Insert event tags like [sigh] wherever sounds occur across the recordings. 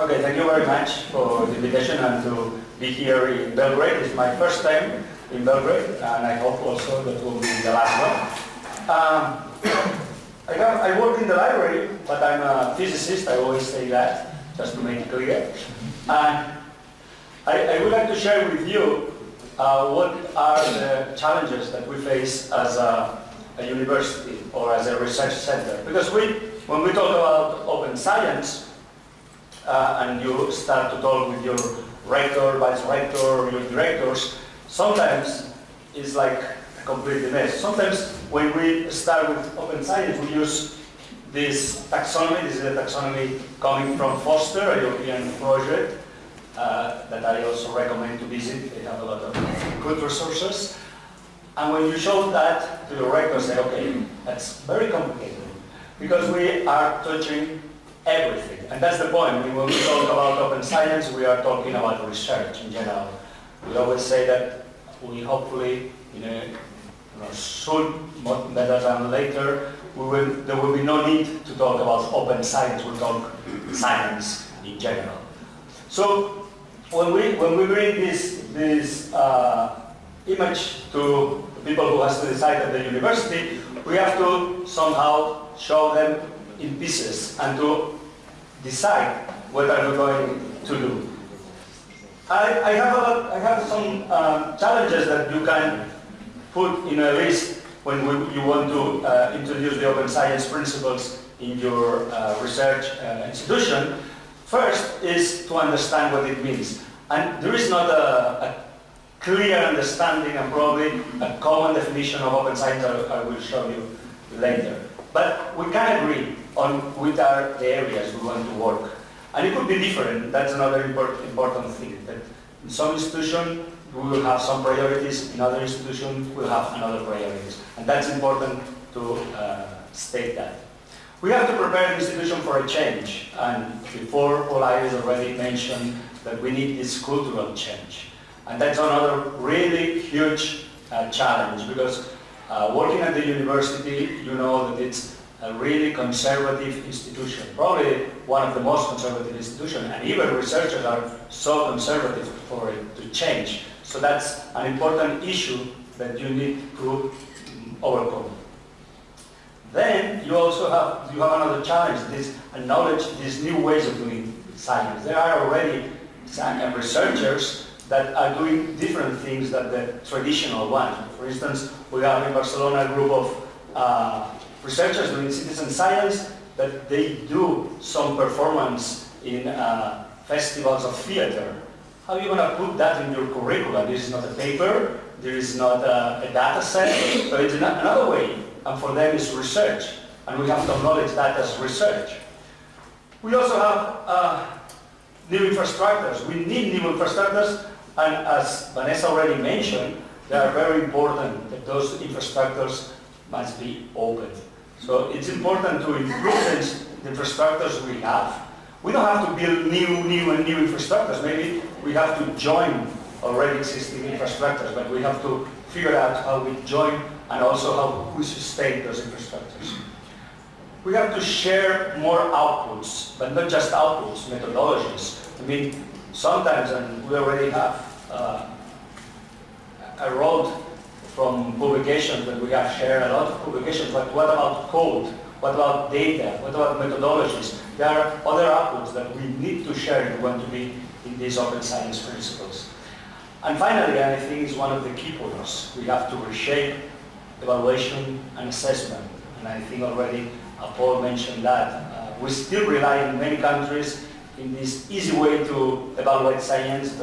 Okay, thank you very much for the invitation and to be here in Belgrade. It's my first time in Belgrade and I hope also that will be the last one. Um, I, I work in the library, but I'm a physicist, I always say that, just to make it clear. And I, I would like to share with you uh, what are the challenges that we face as a, a university or as a research center. Because we, when we talk about open science, uh, and you start to talk with your rector, vice rector, your directors, sometimes it's like a complete mess. Sometimes when we start with open science, we use this taxonomy. This is a taxonomy coming from Foster, a European project uh, that I also recommend to visit. They have a lot of good resources. And when you show that to your rector, say, okay, that's very complicated because we are touching everything. And that's the point. When we talk about open science, we are talking about research in general. We always say that we hopefully, you know, soon, better than later, we will, there will be no need to talk about open science. We'll talk science in general. So when we, when we bring this, this uh, image to people who has to decide at the university, we have to somehow show them in pieces and to decide what are we going to do. I, I have, a, I have some uh, challenges that you can put in a list when we, you want to uh, introduce the open science principles in your uh, research uh, institution. First is to understand what it means. And there is not a, a clear understanding and probably a common definition of open science I, I will show you later. But we can agree on which are the areas we want to work. And it could be different, that's another important, thing. That in some institution we will have some priorities, in other institutions we'll have another priorities. And that's important to uh, state that. We have to prepare the institution for a change. And before Olai has already mentioned that we need this cultural change. And that's another really huge uh, challenge because uh, working at the university, you know that it's a really conservative institution, probably one of the most conservative institutions, and even researchers are so conservative for it to change. So that's an important issue that you need to overcome. Then you also have you have another challenge, this knowledge, these new ways of doing science. There are already some researchers that are doing different things than the traditional ones. For instance, we have in Barcelona a group of uh, researchers doing citizen science that they do some performance in uh, festivals of theater. How are you going to put that in your curriculum? This is not a paper, there is not a, a data set, so it's another way. And for them it's research. And we have to acknowledge that as research. We also have uh, new infrastructures. We need new infrastructures and as Vanessa already mentioned, they are very important that those infrastructures must be open. So it's important to improve the infrastructures we have. We don't have to build new, new and new infrastructures. Maybe we have to join already existing infrastructures, but we have to figure out how we join and also how we sustain those infrastructures. We have to share more outputs, but not just outputs, methodologies. I mean, sometimes, and we already have uh, a road from publications that we have shared, a lot of publications, but what about code? What about data? What about methodologies? There are other outputs that we need to share if we want to be in these open science principles. And finally, I think is one of the key points, we have to reshape evaluation and assessment. And I think already uh, Paul mentioned that. Uh, we still rely in many countries in this easy way to evaluate science,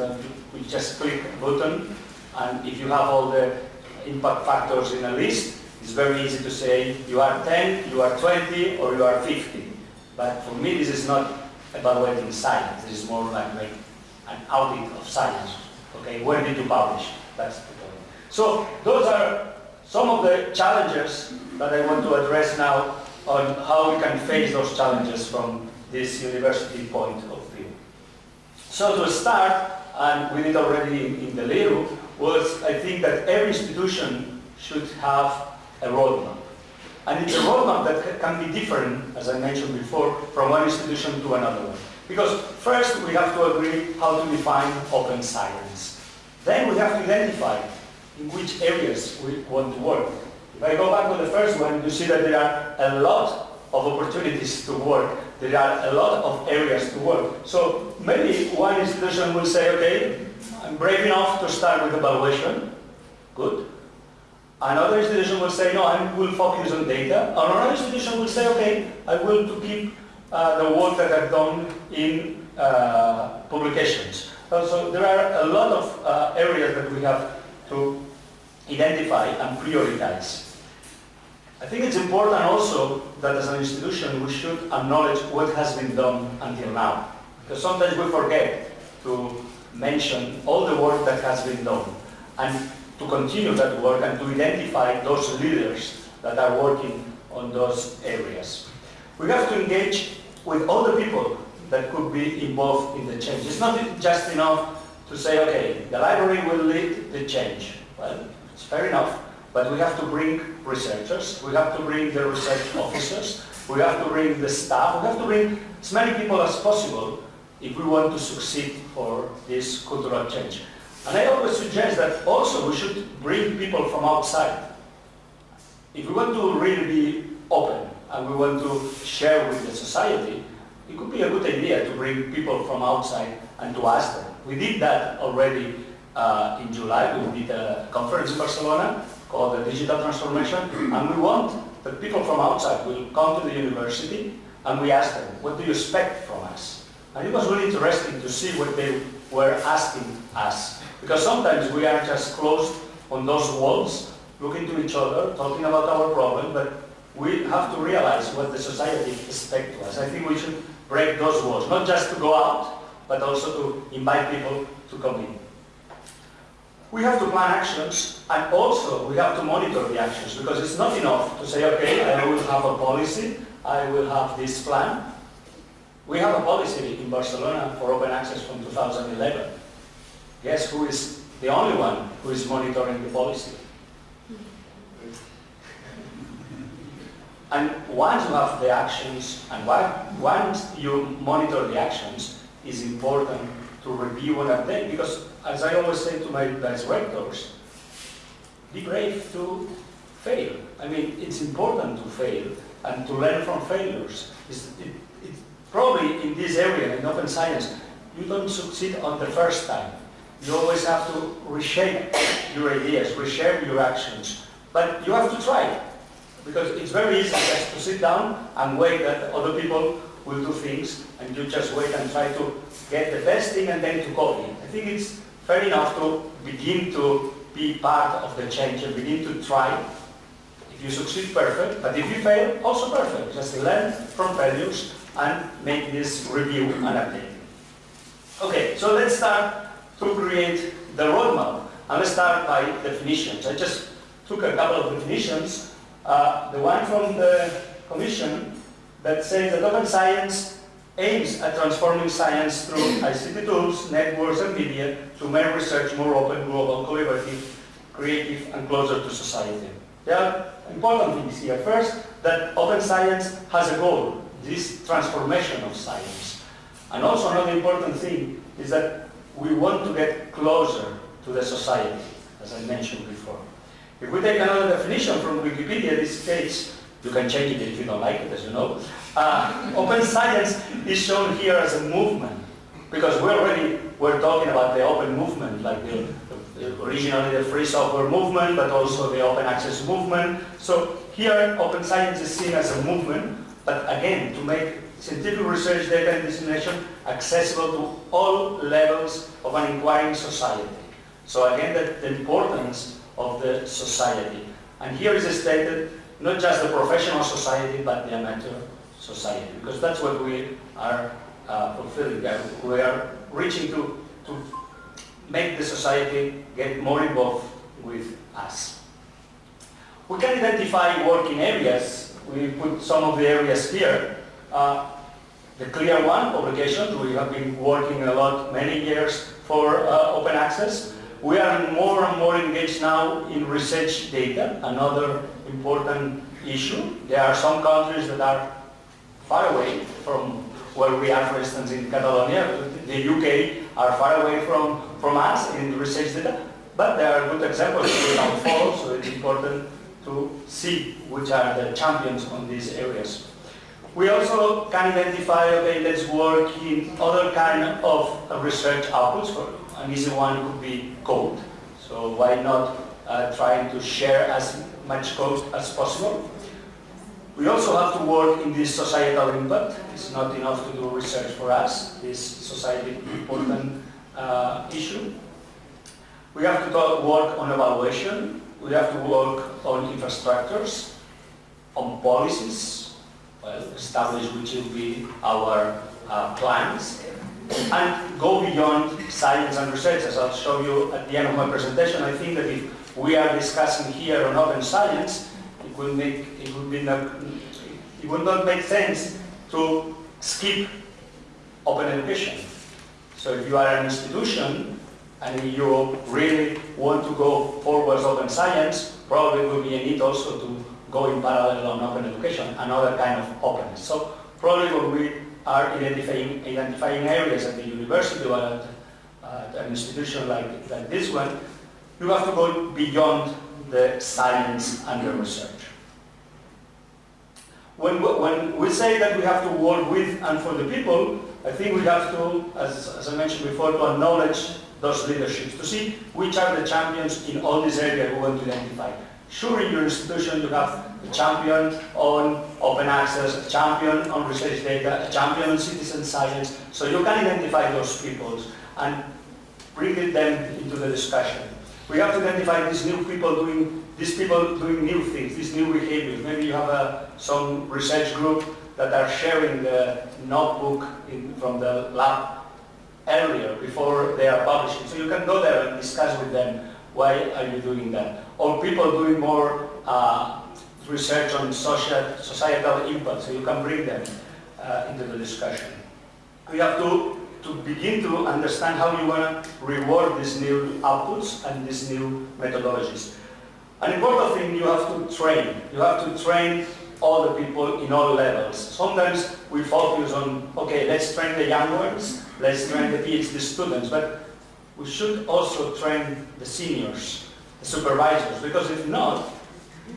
we just click a button, and if you have all the impact factors in a list, it's very easy to say you are 10, you are 20, or you are 50. But for me, this is not evaluating science. This is more like, like an audit of science. Okay, where did you publish? That's the point. So those are some of the challenges that I want to address now on how we can face those challenges from this university point of view. So to start, and we did already in the LERU, was I think that every institution should have a roadmap. And it's a roadmap that can be different, as I mentioned before, from one institution to another one. Because first we have to agree how to define open science. Then we have to identify in which areas we want to work. If I go back to the first one, you see that there are a lot of opportunities to work. There are a lot of areas to work. So maybe one institution will say, okay, I'm brave enough to start with evaluation. Good. Another institution will say, no, I will focus on data. Another institution will say, okay, I will to keep uh, the work that I've done in uh, publications. So there are a lot of uh, areas that we have to identify and prioritize. I think it's important also that as an institution we should acknowledge what has been done until now. Because sometimes we forget to mention all the work that has been done and to continue that work and to identify those leaders that are working on those areas. We have to engage with all the people that could be involved in the change. It's not just enough to say, okay, the library will lead the change. Well, it's fair enough, but we have to bring researchers, we have to bring the research officers, we have to bring the staff, we have to bring as many people as possible if we want to succeed for this cultural change. And I always suggest that also we should bring people from outside. If we want to really be open and we want to share with the society, it could be a good idea to bring people from outside and to ask them. We did that already uh, in July. We did a conference in Barcelona called the Digital Transformation, and we want that people from outside will come to the university and we ask them, what do you expect from us? And it was really interesting to see what they were asking us. Because sometimes we are just closed on those walls, looking to each other, talking about our problem, but we have to realize what the society expects to us. I think we should break those walls, not just to go out, but also to invite people to come in. We have to plan actions and also we have to monitor the actions because it's not enough to say, okay, I will have a policy, I will have this plan. We have a policy in Barcelona for open access from 2011. Guess who is the only one who is monitoring the policy? And once you have the actions, and once you monitor the actions, it's important to review and update, because as I always say to my directors, be brave to fail. I mean, it's important to fail and to learn from failures. It's, it, probably in this area, in open science, you don't succeed on the first time. You always have to reshape your ideas, reshape your actions. But you have to try. Because it's very easy just to sit down and wait that other people will do things and you just wait and try to get the best thing and then to copy. I think it's fair enough to begin to be part of the change and begin to try. If you succeed, perfect. But if you fail, also perfect. Just learn from failures and make this review and update. Okay, so let's start to create the roadmap. And let's start by definitions. I just took a couple of definitions. Uh, the one from the Commission that says that open science aims at transforming science through ICT tools, networks and media to make research more open, global, collaborative, creative and closer to society. There are important things here. First, that open science has a goal, this transformation of science. And also another important thing is that we want to get closer to the society, as I mentioned before. If we take another definition from Wikipedia, this case, you can change it if you don't like it, as you know. Uh, open science is shown here as a movement, because we're already were talking about the open movement, like the, the, originally the free software movement, but also the open access movement. So here, open science is seen as a movement, but again, to make scientific research data and dissemination accessible to all levels of an inquiring society. So again, the, the importance of the society. And here is stated not just the professional society, but the amateur society, because that's what we are uh, fulfilling. We are reaching to, to make the society get more involved with us. We can identify working areas. We put some of the areas here. Uh, the clear one, publications. We have been working a lot, many years for uh, open access. We are more and more engaged now in research data, another important issue. There are some countries that are far away from where we are, for instance, in Catalonia. The UK are far away from, from us in research data, but there are good examples we can [laughs] follow, so it's important to see which are the champions on these areas. We also can identify, okay, let's work in other kind of research outputs. For an easy one could be code. So why not uh, trying to share as much code as possible? We also have to work in this societal impact. It's not enough to do research for us, this society important uh, issue. We have to work on evaluation. We have to work on infrastructures, on policies, well, establish which will be our uh, plans, and go beyond science and research. As I'll show you at the end of my presentation, I think that if we are discussing here on open science, it would make it would be not, it would not make sense to skip open education. So if you are an institution and if you really want to go forward open science, probably will be a need also to go in parallel on open education, another kind of openness. So probably when we are identifying, identifying areas at the university or at, at an institution like, like this one, you have to go beyond the science and the research. When, when we say that we have to work with and for the people, I think we have to, as, as I mentioned before, to acknowledge those leaderships, to see which are the champions in all these areas we want to identify. Sure, in your institution you have a champion on open access, a champion on research data, a champion on citizen science, so you can identify those people and bring them into the discussion. We have to identify these new people doing, these people doing new things, these new behaviors. Maybe you have a, some research group that are sharing the notebook in, from the lab earlier, before they are publishing. So you can go there and discuss with them, why are you doing that? Or people doing more uh, research on social, societal impact, so you can bring them uh, into the discussion. We have to to begin to understand how you want to reward these new outputs and these new methodologies. An important thing, you have to train. You have to train all the people in all levels. Sometimes we focus on, okay, let's train the young ones, let's train the PhD students, but we should also train the seniors, the supervisors, because if not,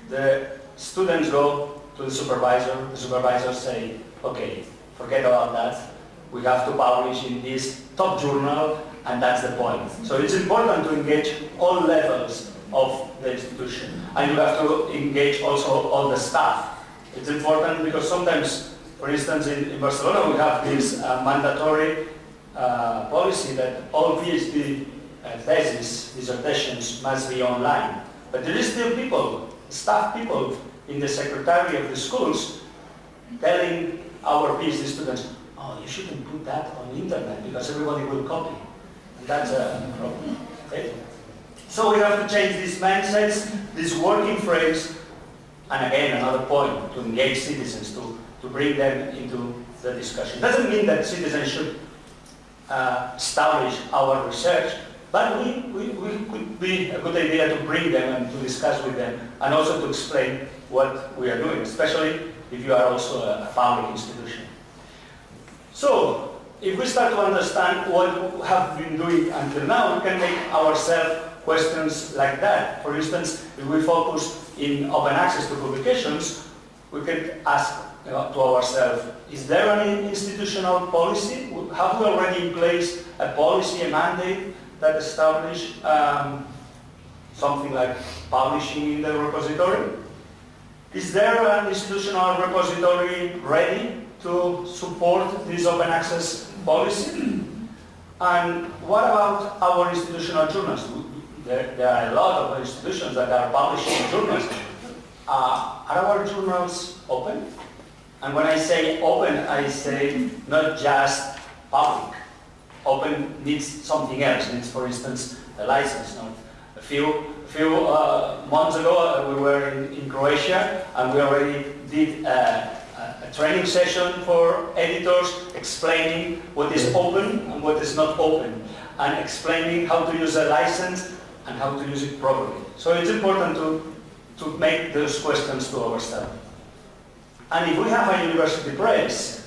the students go to the supervisor, the supervisor say, okay, forget about that, we have to publish in this top journal, and that's the point. So it's important to engage all levels of the institution. And you have to engage also all the staff. It's important because sometimes, for instance, in, in Barcelona, we have this uh, mandatory uh, policy that all PhD uh, theses, dissertations must be online. But there is still people, staff people in the secretary of the schools telling our PhD students, oh, you shouldn't put that on internet because everybody will copy. And that's a problem. Okay? So we have to change these mindsets, these working frames, and again, another point, to engage citizens, to, to bring them into the discussion. Doesn't mean that citizens should uh, establish our research, but we, we, we could be a good idea to bring them and to discuss with them, and also to explain what we are doing, especially if you are also a public institution. So, if we start to understand what we have been doing until now, we can make ourselves questions like that. For instance, if we focus in open access to publications, we can ask to ourselves, is there any institutional policy? Have we already in place a policy, a mandate that establish um, something like publishing in the repository? Is there an institutional repository ready to support this open access policy? And what about our institutional journals? There, there are a lot of institutions that are publishing journals. Uh, are our journals open? And when I say open, I say not just public. Open needs something else. needs, for instance, a license. No? A few, a few uh, months ago, uh, we were in, in, Croatia, and we already did uh, a training session for editors explaining what is open and what is not open and explaining how to use a license and how to use it properly. So it's important to, to make those questions to ourselves. And if we have a university press,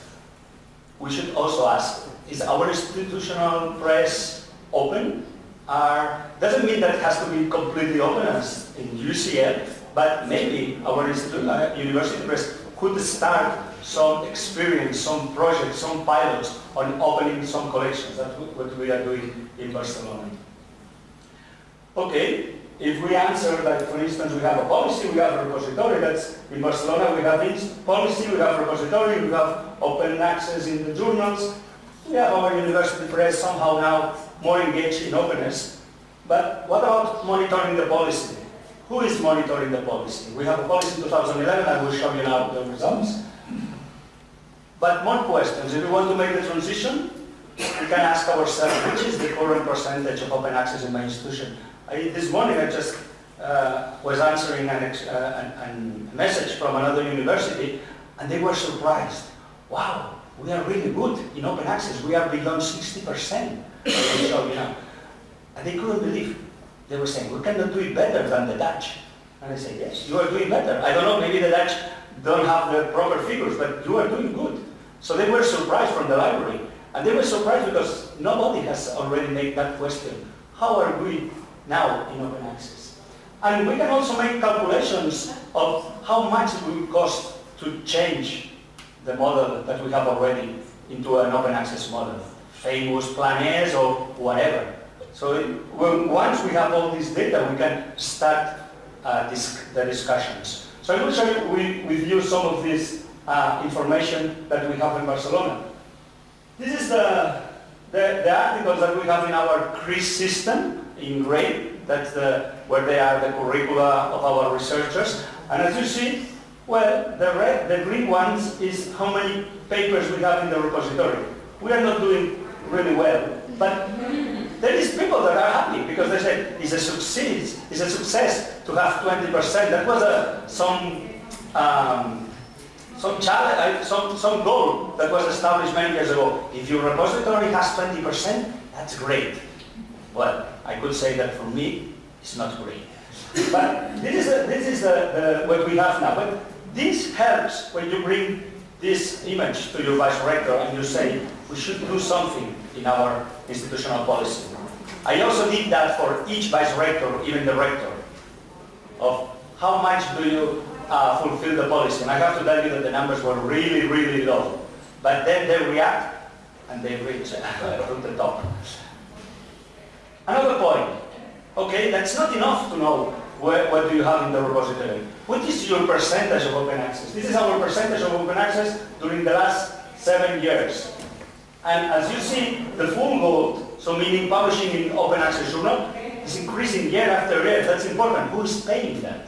we should also ask, is our institutional press open? Are, doesn't mean that it has to be completely open as in UCL, but maybe our uh, university press could start some experience, some projects, some pilots on opening some collections. That's what we are doing in Barcelona. Okay, if we answer that, for instance, we have a policy, we have a repository, that's in Barcelona we have policy, we have repository, we have open access in the journals, we have our university press somehow now more engaged in openness. But what about monitoring the policy? Who is monitoring the policy? We have a policy in 2011, I will show you now the results. But more questions. If we want to make the transition, we can ask ourselves, which is the current percentage of open access in my institution? I, this morning I just uh, was answering an, uh, an, a message from another university, and they were surprised. Wow, we are really good in open access. We are beyond 60%. so, you know, and they couldn't believe. They were saying, we cannot do it better than the Dutch. And I said, yes, you are doing better. I don't know, maybe the Dutch don't have the proper figures, but you are doing good. So they were surprised from the library. And they were surprised because nobody has already made that question. How are we now in open access? And we can also make calculations of how much it will cost to change the model that we have already into an open access model, famous Plan or whatever. So when, once we have all this data, we can start uh, this, the discussions. So I will share with, with you some of this uh, information that we have in Barcelona. This is the, the, the, articles that we have in our CRIS system in gray. That's the, where they are the curricula of our researchers. And as you see, well, the red, the green ones is how many papers we have in the repository. We are not doing really well, but there is people that are happy because they say it's a success, it's a success to have 20%. That was a, some um, some challenge, some, some goal that was established many years ago. If your repository has 20%, that's great. Well, I could say that for me, it's not great. But this is, a, this is a, what we have now. But this helps when you bring this image to your vice rector and you say, we should do something in our institutional policy. I also did that for each vice rector, even the rector, of how much do you uh, fulfill the policy. And I have to tell you that the numbers were really, really low. But then they react and they reach uh, [laughs] the top. Another point. Okay, that's not enough to know where, what do you have in the repository. What is your percentage of open access? This is our percentage of open access during the last seven years. And as you see, the full gold, so meaning publishing in open access journal, is increasing year after year. That's important. Who is paying that?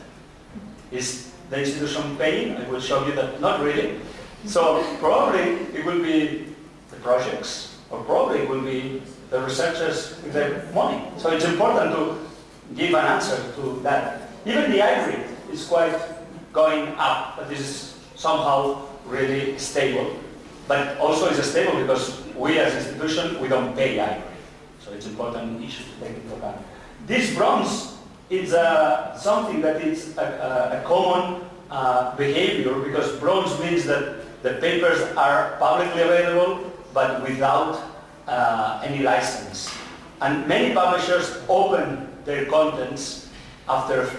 Is the institution paying? I will show you that not really. So probably it will be the projects, or probably it will be the researchers with their money. So it's important to give an answer to that. Even the hybrid is quite going up, but this is somehow really stable. But also it's stable because we as institution, we don't pay hybrid. So it's important issue to take into account. This bronze is uh, something that is a, a, a common uh, behavior because bronze means that the papers are publicly available but without uh, any license. And many publishers open their contents after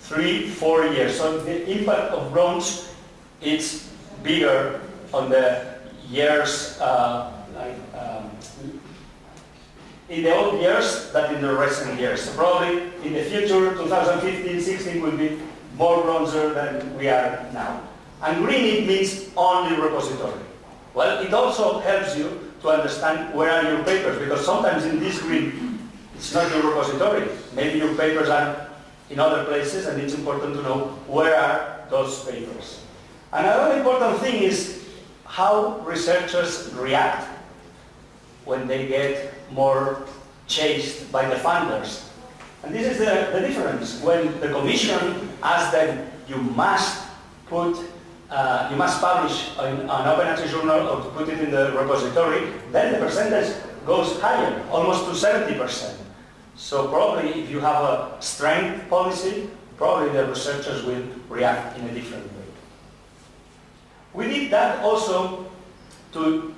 three, four years. So the impact of bronze is bigger on the years uh, like, um, in the old years than in the recent years. So probably in the future, 2015, 16 will be more bronzer than we are now. And green, it means only repository. Well, it also helps you to understand where are your papers, because sometimes in this green, it's not your repository. Maybe your papers are in other places, and it's important to know where are those papers. Another important thing is how researchers react when they get more chased by the funders. And this is the, the difference. When the commission asks them, you must put, uh, you must publish an, an open access journal or put it in the repository, then the percentage goes higher, almost to 70%. So probably if you have a strength policy, probably the researchers will react in a different way. We did that also to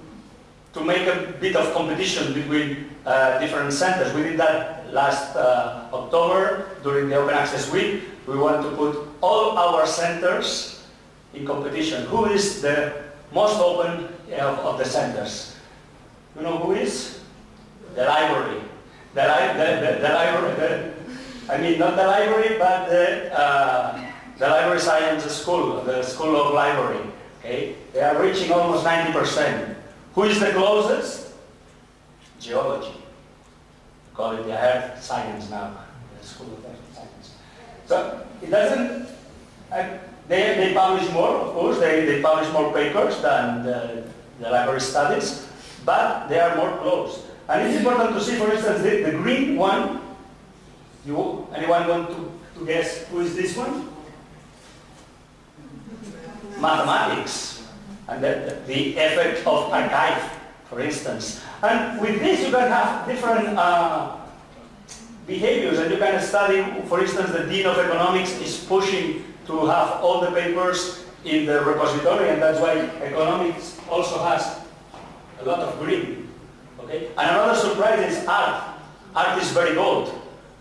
to make a bit of competition between uh, different centers. We did that last uh, October during the Open Access Week. We want to put all our centers in competition. Who is the most open of, of the centers? You know who is? The library. The, li the, the, the library, the, I mean not the library, but the, uh, the library science school, the school of library. Okay? They are reaching almost 90%. Who is the closest? Geology. We Call it the earth science now, the school of earth science. So it doesn't, uh, they, they publish more, of course, they, they publish more papers than the, the library studies, but they are more closed. And it's important to see, for instance, the, the green one, you, anyone want to, to guess who is this one? Mathematics, and the, the effect of arXiv, for instance. And with this you can have different uh, behaviors, and you can study, for instance, the Dean of Economics is pushing to have all the papers in the repository, and that's why economics also has a lot of green. Okay? And another surprise is art. Art is very old.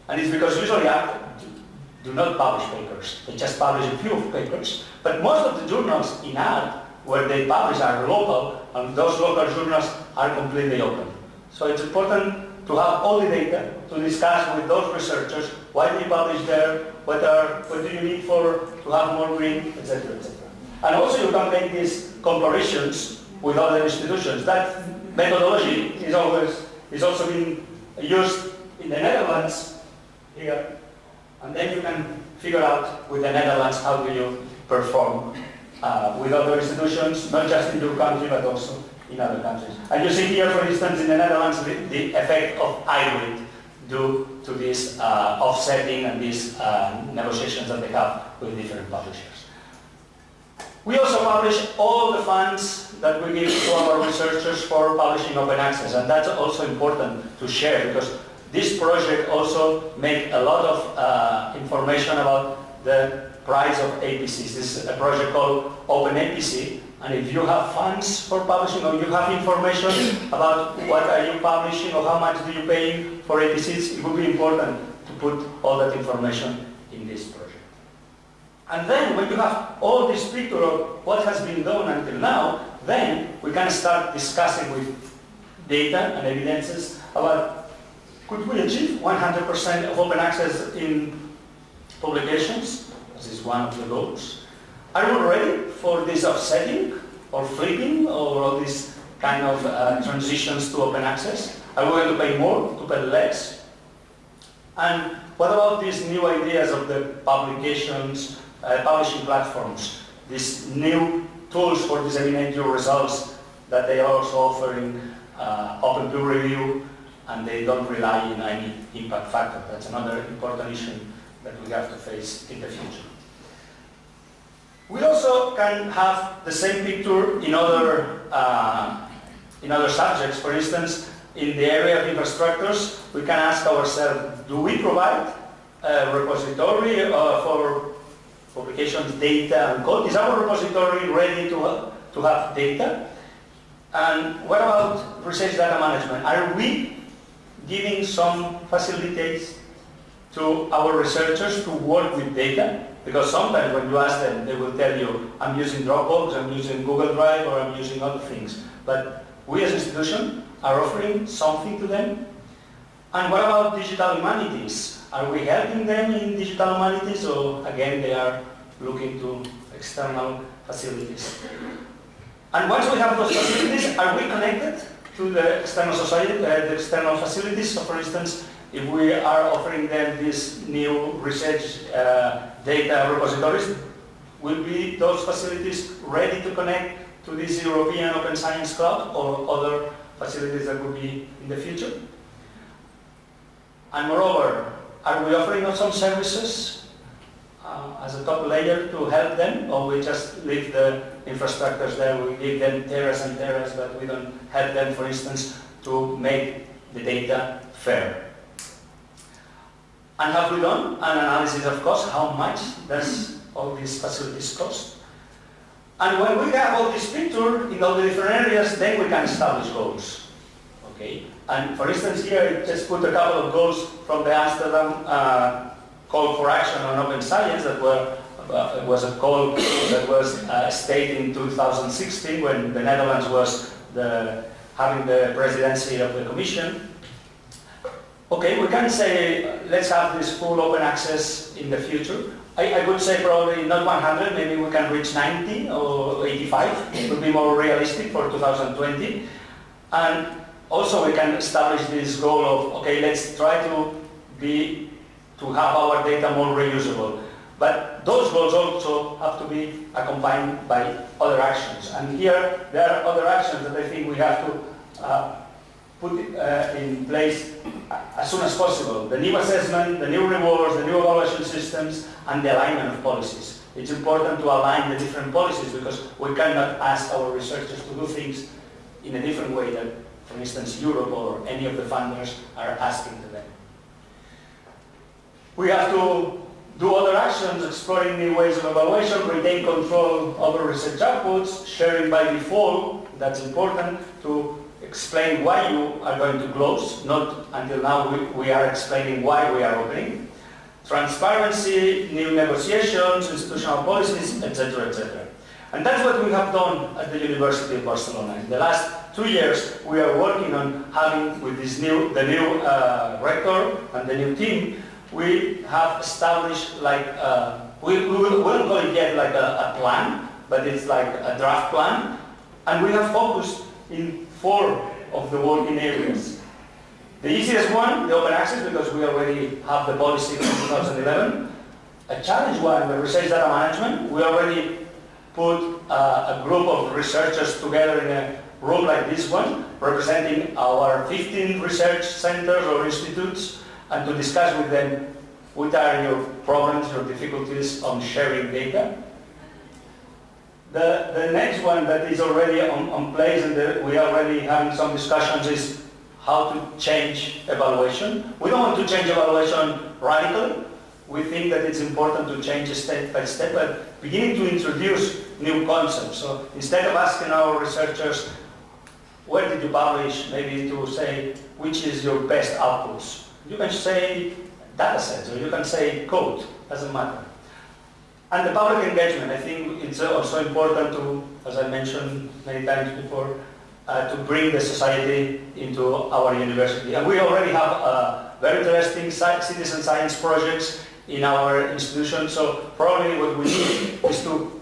And it's because usually art do not publish papers. They just publish a few papers. But most of the journals in art where they publish are local, and those local journals are completely open. So it's important to have all the data to discuss with those researchers why you publish there, what, are, what do you need for to have more green, etc., etc. And also you can make these comparisons with other institutions. That methodology is always is also being used in the Netherlands here, and then you can figure out with the Netherlands how do you perform uh, with other institutions, not just in your country but also in other countries. And you see here, for instance, in the Netherlands, the, the effect of hybrid due to this uh, offsetting and these uh, negotiations that they have with different publishers. We also publish all the funds that we give to our researchers for publishing open access, and that's also important to share because this project also make a lot of uh, information about the price of APCs. This is a project called Open APC, and if you have funds for publishing or you have information about what are you publishing or how much do you pay for APCs, it would be important to put all that information in this project. And then when you have all this picture of what has been done until now, then we can start discussing with data and evidences about could we achieve 100% of open access in publications? This is one of the goals. Are we ready for this offsetting or flipping or all these kind of uh, transitions to open access? Are we going to pay more, to pay less? And what about these new ideas of the publications, uh, publishing platforms, these new tools for disseminating your results that they are also offering uh, open peer review and they don't rely on any impact factor. That's another important issue that we have to face in the future. We also can have the same picture in other, uh, in other subjects. For instance, in the area of infrastructures, we can ask ourselves, do we provide a repository uh, for publications, data, and code? Is our repository ready to, uh, to have data? And what about research data management? Are we giving some facilities to our researchers to work with data? Because sometimes when you ask them, they will tell you, I'm using Dropbox, I'm using Google Drive, or I'm using other things. But we as an institution are offering something to them. And what about digital humanities? Are we helping them in digital humanities, or again, they are looking to external facilities? And once we have those facilities, are we connected to the external society, uh, the external facilities? So for instance, if we are offering them this new research uh, data repositories, will be those facilities ready to connect to this European Open Science Cloud or other facilities that will be in the future? And moreover, are we offering some services uh, as a top layer to help them, or we just leave the infrastructures there, we give them teras and teras, but we don't help them, for instance, to make the data fair? And have we done an analysis of cost? How much does all these facilities cost? And when we have all this picture in all the different areas, then we can establish goals. Okay? And for instance, here I just put a couple of goals from the Amsterdam uh, call for action on open science that were uh, was a call that was uh, stated in 2016 when the Netherlands was the, having the presidency of the Commission. Okay, we can say let's have this full open access in the future. I, I, would say probably not 100, maybe we can reach 90 or 85. It would be more realistic for 2020. And also we can establish this goal of, okay, let's try to be, to have our data more reusable. But those goals also have to be accompanied by other actions. And here there are other actions that I think we have to uh, put uh, in place as soon as possible. The new assessment, the new rewards, the new evaluation systems, and the alignment of policies. It's important to align the different policies because we cannot ask our researchers to do things in a different way that, for instance, Europe or any of the funders are asking them. We have to do other actions, exploring new ways of evaluation, retain control over research outputs, sharing by default, that's important, to explain why you are going to close, not until now we, we are explaining why we are opening. Transparency, new negotiations, institutional policies, etc., etc. And that's what we have done at the University of Barcelona. In the last two years, we are working on having, with this new, the new uh, rector and the new team, we have established like, uh, we, we, will, won't call it yet like a, a, plan, but it's like a draft plan. And we have focused in four of the working areas. The easiest one, the open access, because we already have the policy from 2011. A challenge one, the research data management. We already put uh, a group of researchers together in a room like this one, representing our 15 research centers or institutes and to discuss with them what are your problems, your difficulties on sharing data. The, the next one that is already on, on place and the, we are already having some discussions is how to change evaluation. We don't want to change evaluation radically. We think that it's important to change step by step, but beginning to introduce new concepts. So instead of asking our researchers, where did you publish, maybe to say, which is your best outputs? You can say data sets or you can say code, doesn't matter. And the public engagement, I think it's also important to, as I mentioned many times before, uh, to bring the society into our university. And we already have uh, very interesting citizen science projects in our institution, so probably what we need is to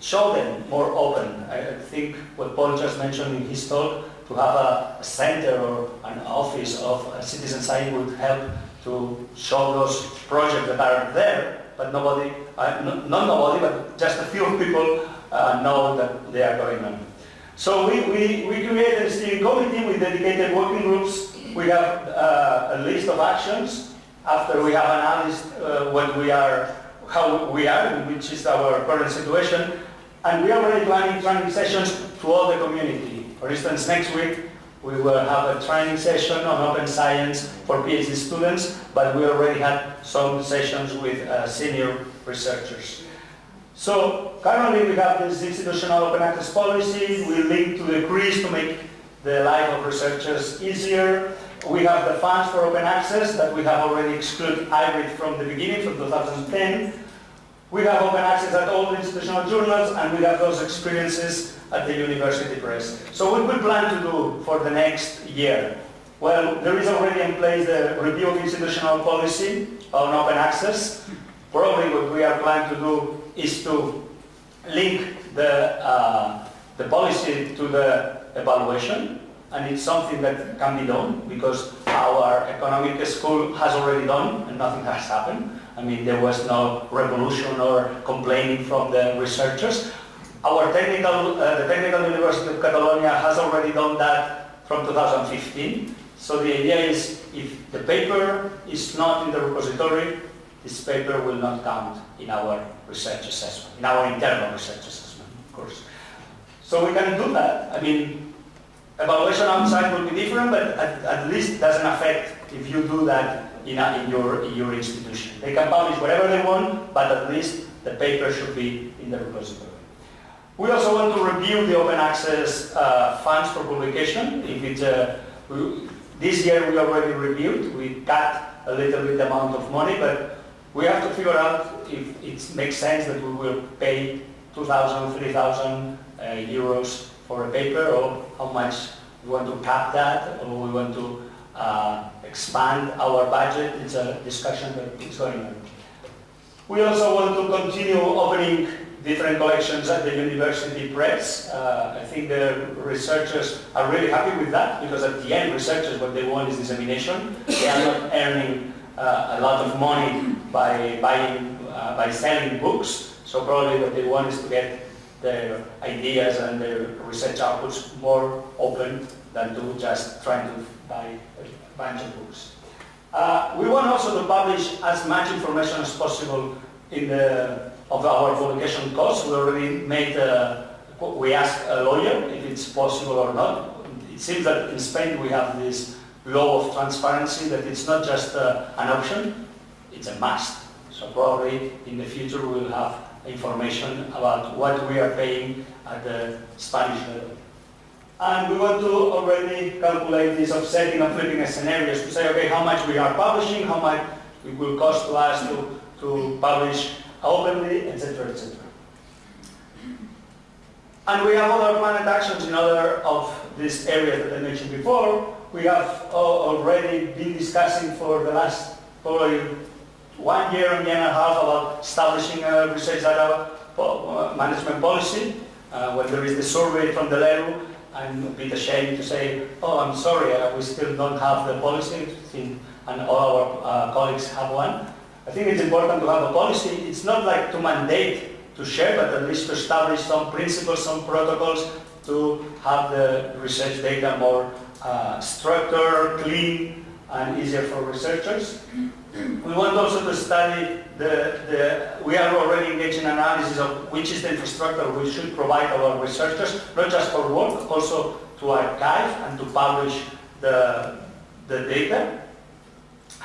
show them more open. I think what Paul just mentioned in his talk, to have a, a center or an office of citizen science would help to show those projects that are there, but nobody, uh, not nobody, but just a few [laughs] people uh, know that they are going on. So we, we, we created a steering committee with dedicated working groups. We have uh, a list of actions after we have analyzed uh, what we are, how we are, which is our current situation. And we are already planning training sessions to all the community. For instance, next week we will have a training session on open science for PhD students, but we already had some sessions with uh, senior researchers. So currently we have this institutional open access policy. We link to the CRIS to make the life of researchers easier. We have the funds for open access that we have already excluded hybrid from the beginning, from 2010. We have open access at all institutional journals, and we have those experiences at the University Press. So what we plan to do for the next year? Well, there is already in place the review of institutional policy on open access. Probably what we are planning to do is to link the, uh, the policy to the evaluation and it's something that can be done because our economic school has already done and nothing has happened. I mean, there was no revolution or complaining from the researchers. Our technical, uh, the Technical University of Catalonia has already done that from 2015. So the idea is if the paper is not in the repository, this paper will not count in our research assessment, in our internal research assessment, of course. So we can do that. I mean, evaluation outside will be different, but at, at least doesn't affect if you do that in, a, in, your, in your institution. They can publish whatever they want, but at least the paper should be in the repository. We also want to review the open access uh, funds for publication. If it's, uh, we, this year we already reviewed, we cut a little bit the amount of money, but we have to figure out if it makes sense that we will pay 2,000, 3,000 uh, euros for a paper or how much we want to cap that or we want to uh, expand our budget. It's a discussion that is going on. We also want to continue opening different collections at the university press. Uh, I think the researchers are really happy with that because at the end researchers what they want is dissemination. They are not earning uh, a lot of money by buying, uh, by selling books. So probably what they want is to get their ideas and their research outputs more open than to just trying to buy bunch of books. Uh, we want also to publish as much information as possible in the of our publication costs. We already made, a, we asked a lawyer if it's possible or not. It seems that in Spain we have this law of transparency that it's not just uh, an option, it's a must. So probably in the future we will have information about what we are paying at the Spanish level. And we want to already calculate this offsetting and flipping scenarios to say, okay, how much we are publishing, how much it will cost to us to, to publish openly, etc., etc. And we have other planned actions in other of these areas that I mentioned before. We have already been discussing for the last probably one year and year and a half about establishing a research data uh, management policy. Uh, when there is the survey from the LERU, I'm a bit ashamed to say, oh, I'm sorry, uh, we still don't have the policy, and all our uh, colleagues have one. I think it's important to have a policy. It's not like to mandate to share, but at least to establish some principles, some protocols to have the research data more uh, structured, clean, and easier for researchers. We want also to study the, the, we are already engaged in analysis of which is the infrastructure we should provide our researchers, not just for work, also to arXiv and to publish the, the data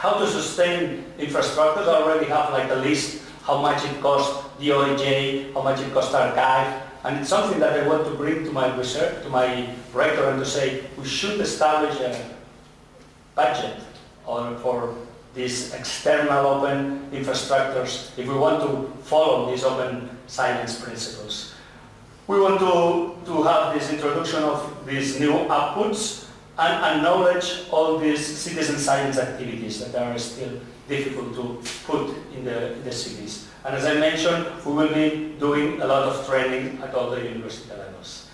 how to sustain infrastructures. I already have like a list how much it costs OIJ, how much it costs archive, and it's something that I want to bring to my research, to my rector and to say we should establish a budget on, for these external open infrastructures if we want to follow these open science principles. We want to, to have this introduction of these new outputs and acknowledge all these citizen science activities that are still difficult to put in the, in the CVs. And as I mentioned, we will be doing a lot of training at all the university levels.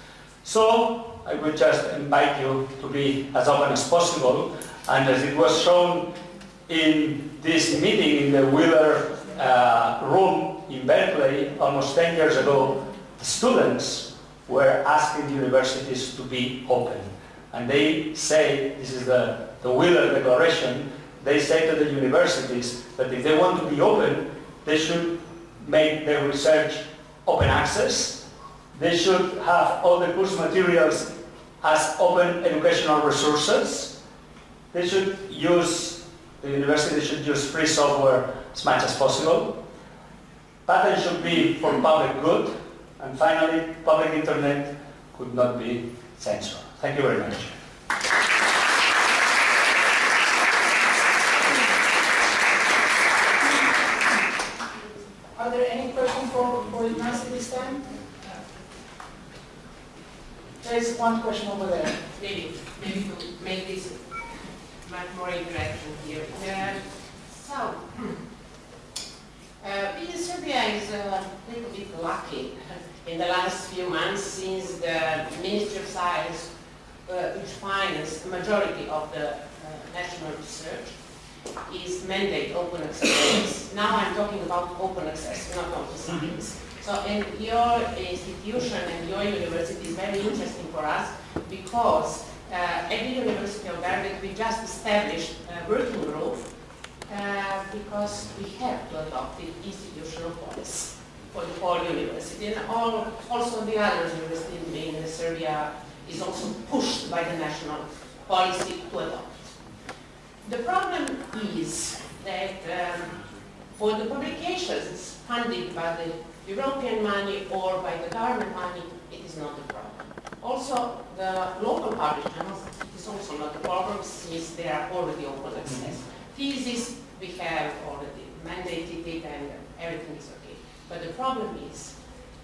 So I would just invite you to be as open as possible. And as it was shown in this meeting in the Wheeler uh, room in Berkeley almost 10 years ago, students were asking universities to be open. And they say, this is the, the Wheeler Declaration, they say to the universities that if they want to be open, they should make their research open access. They should have all the course materials as open educational resources. They should use, the university should use free software as much as possible. Patents should be for public good. And finally, public internet could not be censored. Thank you very much. Are there any questions for, for Ignacio this time? There is one question over there. Maybe, maybe to make this much more interaction here. [clears throat] Uh, so, uh, Serbia is a little bit lucky [laughs] in the last few months since the Ministry of Science uh, which finance the majority of the uh, national research, is mandate open access. [coughs] now I'm talking about open access, not open mm-hmm. science. So in your institution and your university is very interesting for us because uh, at the University of Berwick we just established a working group uh, because we have to adopt the institutional policy for the whole university and all, also the other universities in Serbia is also pushed by the national policy to adopt. The problem is that um, for the publications funded by the European money or by the government money, it is not a problem. Also, the local publishers is also not a problem since they are already open access. Mm-hmm. Thesis, we have already mandated it and everything is okay. But the problem is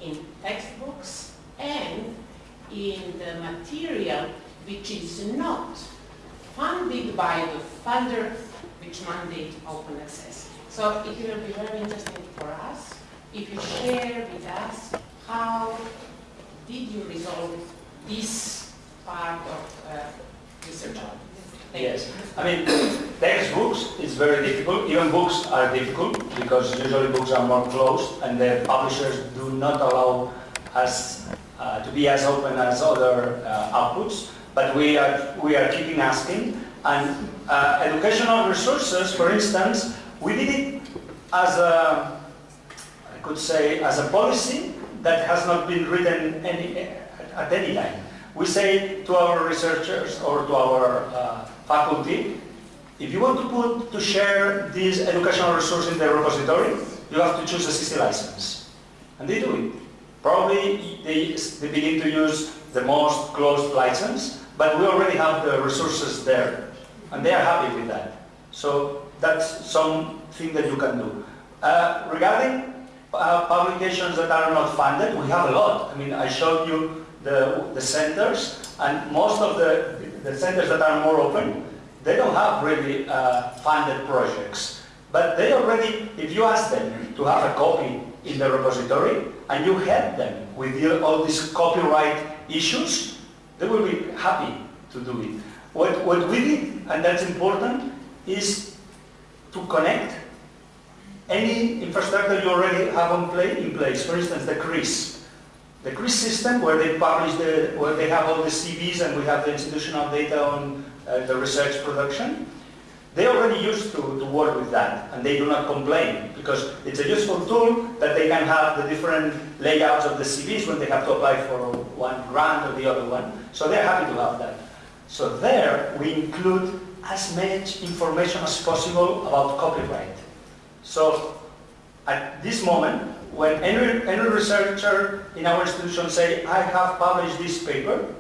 in textbooks and in the material which is not funded by the funder which mandate open access. So it will be very interesting for us if you share with us how did you resolve this part of uh, research? Yes, I mean, textbooks is very difficult, even books are difficult because usually books are more closed and the publishers do not allow us uh, to be as open as other uh, outputs, but we are, we are keeping asking. And uh, educational resources, for instance, we did it as a, I could say, as a policy that has not been written any, at any time. We say to our researchers or to our uh, faculty, if you want to put to share this educational resource in the repository, you have to choose a CC license. And they do it. Probably they, they begin to use the most closed license, but we already have the resources there. And they are happy with that. So that's something that you can do. Uh, regarding uh, publications that are not funded, we have a lot. I mean, I showed you the, the centers, and most of the, the centers that are more open, they don't have really uh, funded projects. But they already, if you ask them to have a copy in the repository, and you help them with all these copyright issues, they will be happy to do it. What, what we did, and that's important, is to connect any infrastructure you already have on play, in place. For instance, the CRIS. The CRIS system where they publish the, where they have all the CVs and we have the institutional data on uh, the research production. They already used to, to work with that and they do not complain because it's a useful tool that they can have the different layouts of the CVs when they have to apply for one grant or the other one. So they're happy to have that. So there we include as much information as possible about copyright. So at this moment, when any, any researcher in our institution say, I have published this paper,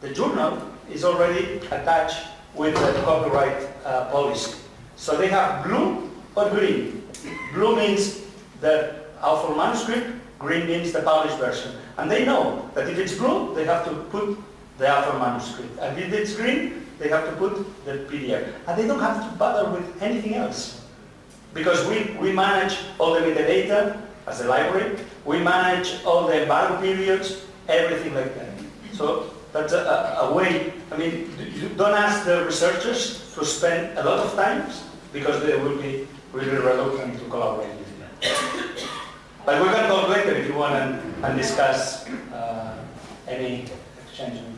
the journal is already attached with the copyright uh, policy. So they have blue or green. Blue means the author manuscript, green means the published version. And they know that if it's blue, they have to put the author manuscript. And if it's green, they have to put the PDF. And they don't have to bother with anything else. Because we, we manage all the metadata as a library, we manage all the embargo periods, everything like that. So that's a, a, a way, I mean, you don't ask the researchers to spend a lot of time because they will be really reluctant to collaborate with you. But we can talk later if you want and, and discuss uh, any exchange.